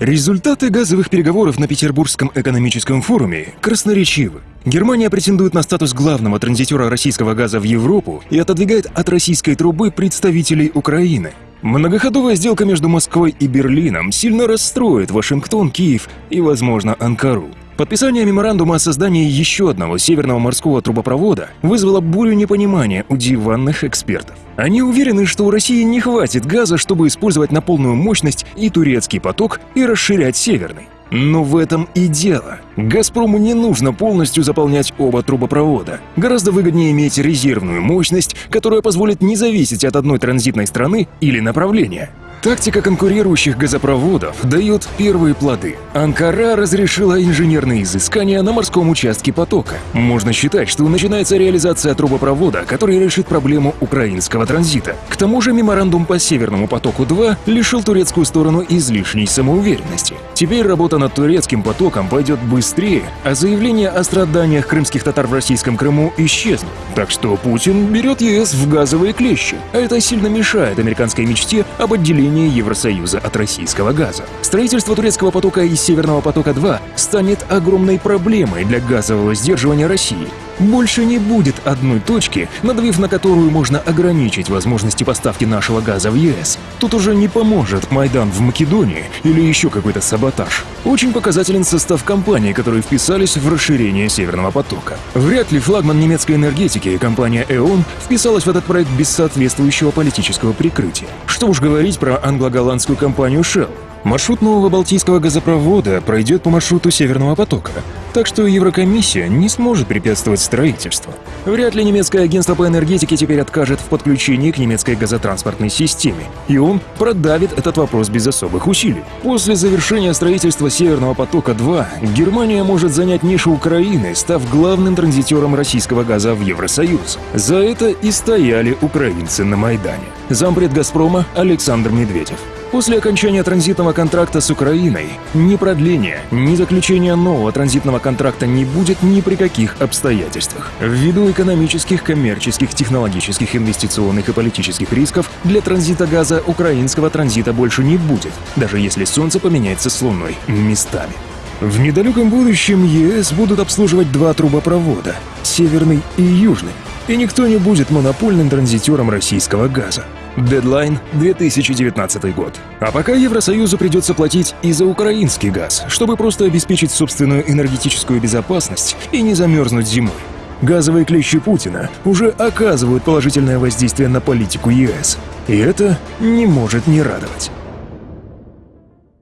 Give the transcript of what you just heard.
Результаты газовых переговоров на Петербургском экономическом форуме красноречивы. Германия претендует на статус главного транзитера российского газа в Европу и отодвигает от российской трубы представителей Украины. Многоходовая сделка между Москвой и Берлином сильно расстроит Вашингтон, Киев и, возможно, Анкару. Подписание меморандума о создании еще одного северного морского трубопровода вызвало бурю непонимания у диванных экспертов. Они уверены, что у России не хватит газа, чтобы использовать на полную мощность и турецкий поток, и расширять северный. Но в этом и дело. «Газпрому» не нужно полностью заполнять оба трубопровода. Гораздо выгоднее иметь резервную мощность, которая позволит не зависеть от одной транзитной страны или направления. Тактика конкурирующих газопроводов дает первые плоды. Анкара разрешила инженерные изыскания на морском участке потока. Можно считать, что начинается реализация трубопровода, который решит проблему украинского транзита. К тому же меморандум по Северному потоку-2 лишил турецкую сторону излишней самоуверенности. Теперь работа над турецким потоком пойдет быстрее, а заявления о страданиях крымских татар в российском Крыму исчезнут. Так что Путин берет ЕС в газовые клещи, а это сильно мешает американской мечте об отделении отделение Евросоюза от российского газа. Строительство турецкого потока и Северного потока-2 станет огромной проблемой для газового сдерживания России. Больше не будет одной точки, надавив на которую можно ограничить возможности поставки нашего газа в ЕС. Тут уже не поможет Майдан в Македонии или еще какой-то саботаж. Очень показателен состав компаний, которые вписались в расширение Северного потока. Вряд ли флагман немецкой энергетики, компания ЭОН, вписалась в этот проект без соответствующего политического прикрытия. Что уж говорить про англо-голландскую компанию Shell. Маршрут нового Балтийского газопровода пройдет по маршруту Северного потока, так что Еврокомиссия не сможет препятствовать строительству. Вряд ли немецкое агентство по энергетике теперь откажет в подключении к немецкой газотранспортной системе, и он продавит этот вопрос без особых усилий. После завершения строительства Северного потока-2 Германия может занять нишу Украины, став главным транзитером российского газа в Евросоюз. За это и стояли украинцы на Майдане. Зампред «Газпрома» Александр Медведев. После окончания транзитного контракта с Украиной ни продления, ни заключения нового транзитного контракта не будет ни при каких обстоятельствах. Ввиду экономических, коммерческих, технологических, инвестиционных и политических рисков для транзита газа украинского транзита больше не будет, даже если Солнце поменяется с Луной местами. В недалеком будущем ЕС будут обслуживать два трубопровода – северный и южный, и никто не будет монопольным транзитером российского газа. Дедлайн 2019 год. А пока Евросоюзу придется платить и за украинский газ, чтобы просто обеспечить собственную энергетическую безопасность и не замерзнуть зимой. Газовые клещи Путина уже оказывают положительное воздействие на политику ЕС. И это не может не радовать.